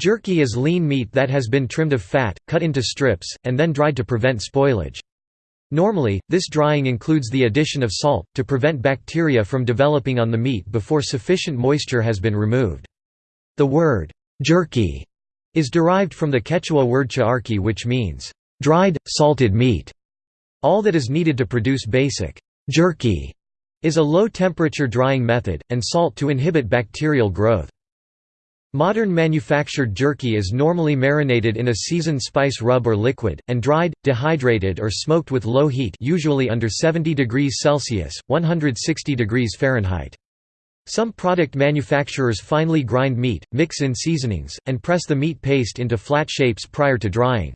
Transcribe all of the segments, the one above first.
Jerky is lean meat that has been trimmed of fat, cut into strips, and then dried to prevent spoilage. Normally, this drying includes the addition of salt, to prevent bacteria from developing on the meat before sufficient moisture has been removed. The word, jerky, is derived from the Quechua word charqui which means, dried, salted meat. All that is needed to produce basic jerky is a low-temperature drying method, and salt to inhibit bacterial growth. Modern manufactured jerky is normally marinated in a seasoned spice rub or liquid, and dried, dehydrated or smoked with low heat usually under 70 degrees Celsius, 160 degrees Fahrenheit. Some product manufacturers finely grind meat, mix in seasonings, and press the meat paste into flat shapes prior to drying.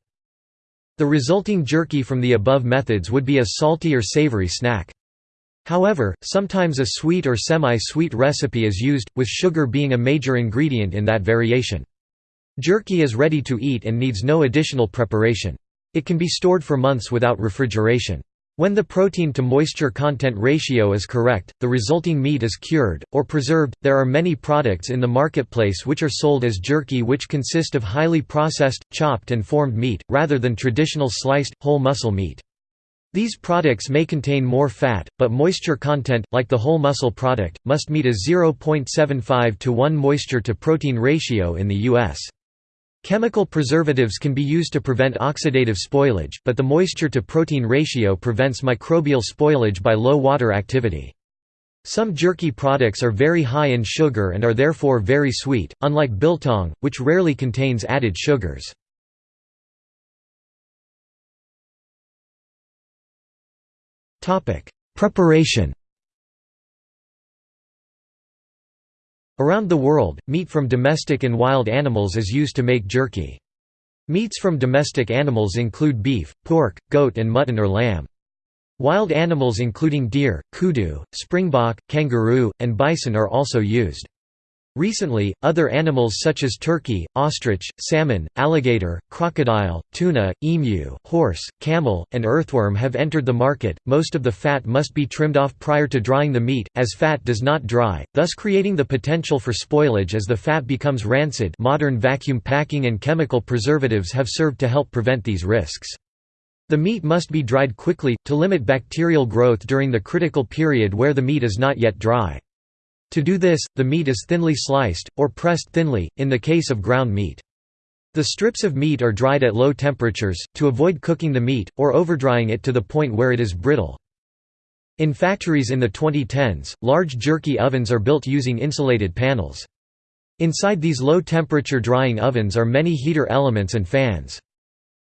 The resulting jerky from the above methods would be a salty or savory snack. However, sometimes a sweet or semi-sweet recipe is used, with sugar being a major ingredient in that variation. Jerky is ready to eat and needs no additional preparation. It can be stored for months without refrigeration. When the protein to moisture content ratio is correct, the resulting meat is cured, or preserved. There are many products in the marketplace which are sold as jerky which consist of highly processed, chopped and formed meat, rather than traditional sliced, whole muscle meat. These products may contain more fat, but moisture content, like the whole muscle product, must meet a 0.75 to 1 moisture to protein ratio in the U.S. Chemical preservatives can be used to prevent oxidative spoilage, but the moisture to protein ratio prevents microbial spoilage by low water activity. Some jerky products are very high in sugar and are therefore very sweet, unlike biltong, which rarely contains added sugars. Preparation Around the world, meat from domestic and wild animals is used to make jerky. Meats from domestic animals include beef, pork, goat and mutton or lamb. Wild animals including deer, kudu, springbok, kangaroo, and bison are also used. Recently, other animals such as turkey, ostrich, salmon, alligator, crocodile, tuna, emu, horse, camel, and earthworm have entered the market. Most of the fat must be trimmed off prior to drying the meat, as fat does not dry, thus creating the potential for spoilage as the fat becomes rancid. Modern vacuum packing and chemical preservatives have served to help prevent these risks. The meat must be dried quickly, to limit bacterial growth during the critical period where the meat is not yet dry. To do this, the meat is thinly sliced, or pressed thinly, in the case of ground meat. The strips of meat are dried at low temperatures, to avoid cooking the meat, or overdrying it to the point where it is brittle. In factories in the 2010s, large jerky ovens are built using insulated panels. Inside these low-temperature drying ovens are many heater elements and fans.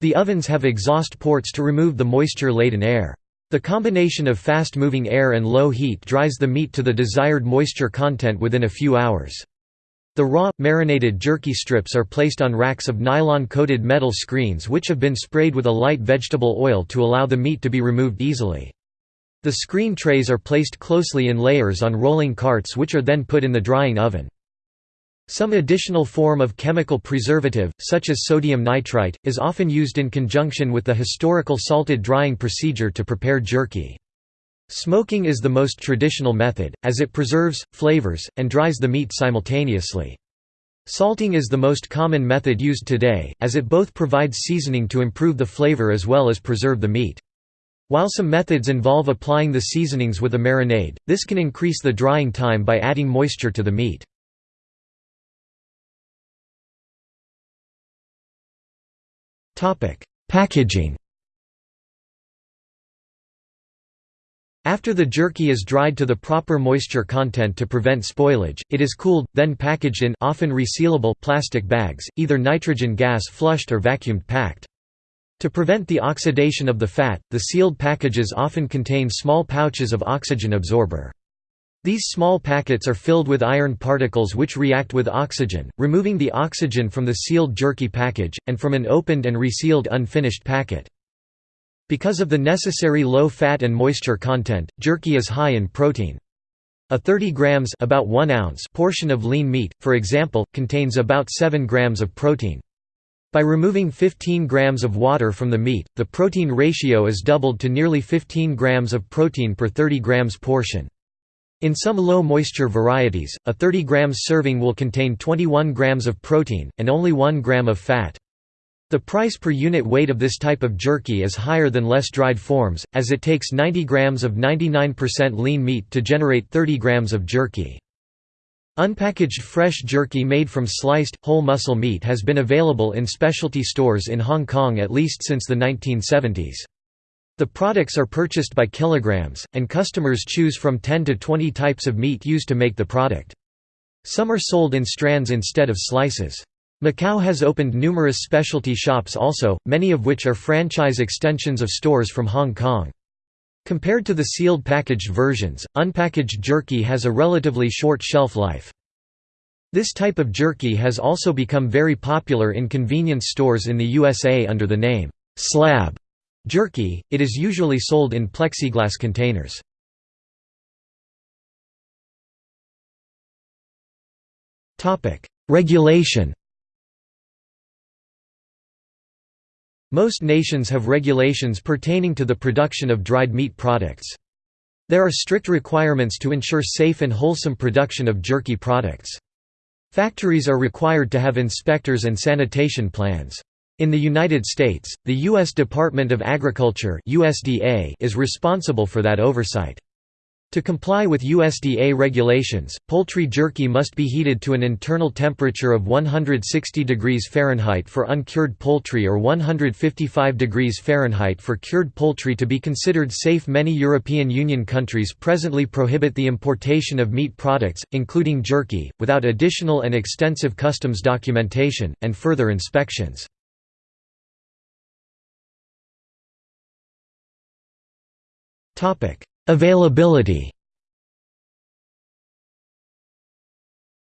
The ovens have exhaust ports to remove the moisture-laden air. The combination of fast-moving air and low heat dries the meat to the desired moisture content within a few hours. The raw, marinated jerky strips are placed on racks of nylon-coated metal screens which have been sprayed with a light vegetable oil to allow the meat to be removed easily. The screen trays are placed closely in layers on rolling carts which are then put in the drying oven. Some additional form of chemical preservative, such as sodium nitrite, is often used in conjunction with the historical salted drying procedure to prepare jerky. Smoking is the most traditional method, as it preserves, flavors, and dries the meat simultaneously. Salting is the most common method used today, as it both provides seasoning to improve the flavor as well as preserve the meat. While some methods involve applying the seasonings with a marinade, this can increase the drying time by adding moisture to the meat. Packaging After the jerky is dried to the proper moisture content to prevent spoilage, it is cooled, then packaged in often resealable plastic bags, either nitrogen gas flushed or vacuumed packed. To prevent the oxidation of the fat, the sealed packages often contain small pouches of oxygen absorber. These small packets are filled with iron particles which react with oxygen, removing the oxygen from the sealed jerky package, and from an opened and resealed unfinished packet. Because of the necessary low fat and moisture content, jerky is high in protein. A 30 grams about 1 ounce portion of lean meat, for example, contains about 7 grams of protein. By removing 15 grams of water from the meat, the protein ratio is doubled to nearly 15 grams of protein per 30 grams portion. In some low-moisture varieties, a 30 grams serving will contain 21 grams of protein, and only 1 gram of fat. The price per unit weight of this type of jerky is higher than less dried forms, as it takes 90 grams of 99% lean meat to generate 30 grams of jerky. Unpackaged fresh jerky made from sliced, whole muscle meat has been available in specialty stores in Hong Kong at least since the 1970s. The products are purchased by kilograms, and customers choose from 10 to 20 types of meat used to make the product. Some are sold in strands instead of slices. Macau has opened numerous specialty shops also, many of which are franchise extensions of stores from Hong Kong. Compared to the sealed packaged versions, unpackaged jerky has a relatively short shelf life. This type of jerky has also become very popular in convenience stores in the USA under the name, slab jerky, it is usually sold in plexiglass containers. Regulation Most nations have regulations pertaining to the production of dried meat products. There are strict requirements to ensure safe and wholesome production of jerky products. Factories are required to have inspectors and sanitation plans. In the United States, the U.S. Department of Agriculture USDA is responsible for that oversight. To comply with USDA regulations, poultry jerky must be heated to an internal temperature of 160 degrees Fahrenheit for uncured poultry or 155 degrees Fahrenheit for cured poultry to be considered safe. Many European Union countries presently prohibit the importation of meat products, including jerky, without additional and extensive customs documentation, and further inspections. Availability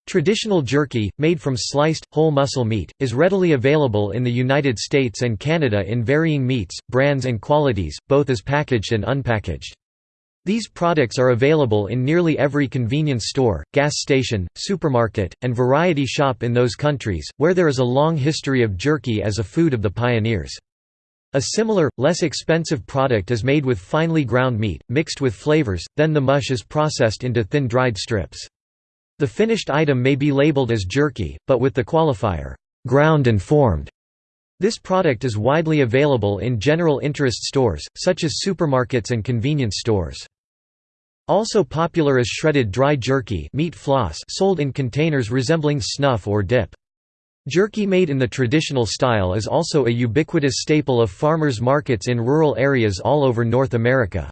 Traditional jerky, made from sliced, whole muscle meat, is readily available in the United States and Canada in varying meats, brands and qualities, both as packaged and unpackaged. These products are available in nearly every convenience store, gas station, supermarket, and variety shop in those countries, where there is a long history of jerky as a food of the pioneers. A similar, less expensive product is made with finely ground meat, mixed with flavors, then the mush is processed into thin dried strips. The finished item may be labeled as jerky, but with the qualifier, ground and formed. This product is widely available in general interest stores, such as supermarkets and convenience stores. Also popular is shredded dry jerky meat floss sold in containers resembling snuff or dip. Jerky made in the traditional style is also a ubiquitous staple of farmers' markets in rural areas all over North America.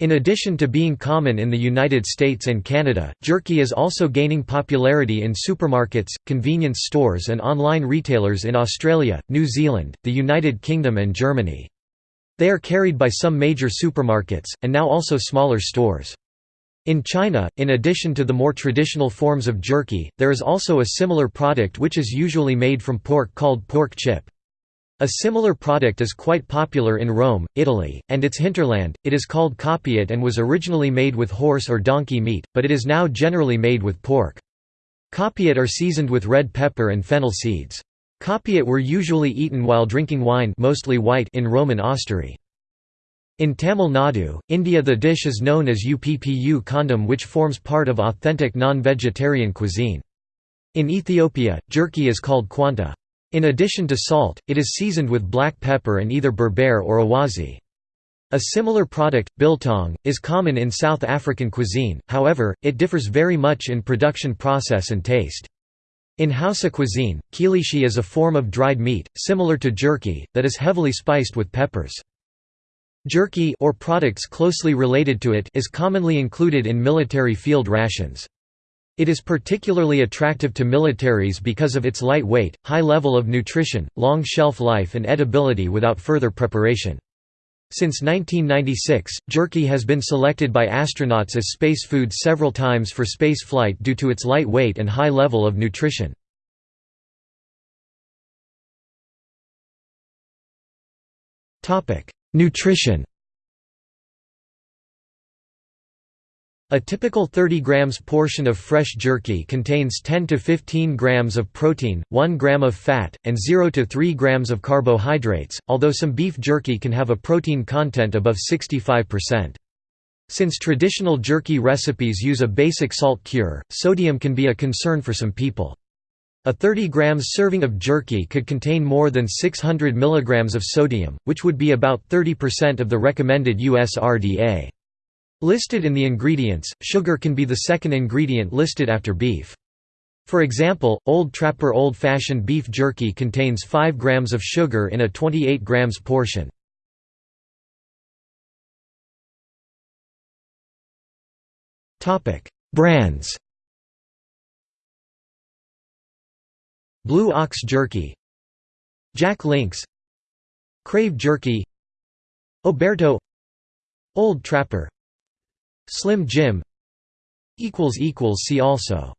In addition to being common in the United States and Canada, jerky is also gaining popularity in supermarkets, convenience stores and online retailers in Australia, New Zealand, the United Kingdom and Germany. They are carried by some major supermarkets, and now also smaller stores. In China, in addition to the more traditional forms of jerky, there is also a similar product which is usually made from pork called pork chip. A similar product is quite popular in Rome, Italy, and its hinterland. It is called coppiette and was originally made with horse or donkey meat, but it is now generally made with pork. Coppiette are seasoned with red pepper and fennel seeds. Coppiette were usually eaten while drinking wine mostly white in Roman osterie. In Tamil Nadu, India the dish is known as Uppu kandam which forms part of authentic non-vegetarian cuisine. In Ethiopia, jerky is called quanta. In addition to salt, it is seasoned with black pepper and either berbere or awaze. A similar product, biltong, is common in South African cuisine, however, it differs very much in production process and taste. In Hausa cuisine, kilishi is a form of dried meat, similar to jerky, that is heavily spiced with peppers. Jerky or products closely related to it is commonly included in military field rations. It is particularly attractive to militaries because of its light weight, high level of nutrition, long shelf life and edibility without further preparation. Since 1996, jerky has been selected by astronauts as space food several times for space flight due to its light weight and high level of nutrition. Nutrition A typical 30 grams portion of fresh jerky contains 10 to 15 grams of protein, 1 gram of fat, and 0 to 3 grams of carbohydrates, although some beef jerky can have a protein content above 65%. Since traditional jerky recipes use a basic salt cure, sodium can be a concern for some people. A 30 grams serving of jerky could contain more than 600 milligrams of sodium, which would be about 30% of the recommended USRDA. Listed in the ingredients, sugar can be the second ingredient listed after beef. For example, Old Trapper Old Fashioned beef jerky contains 5 grams of sugar in a 28 grams portion. Brands Blue Ox Jerky Jack Links Crave Jerky Oberto Old Trapper Slim Jim See also